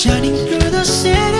shining through the city.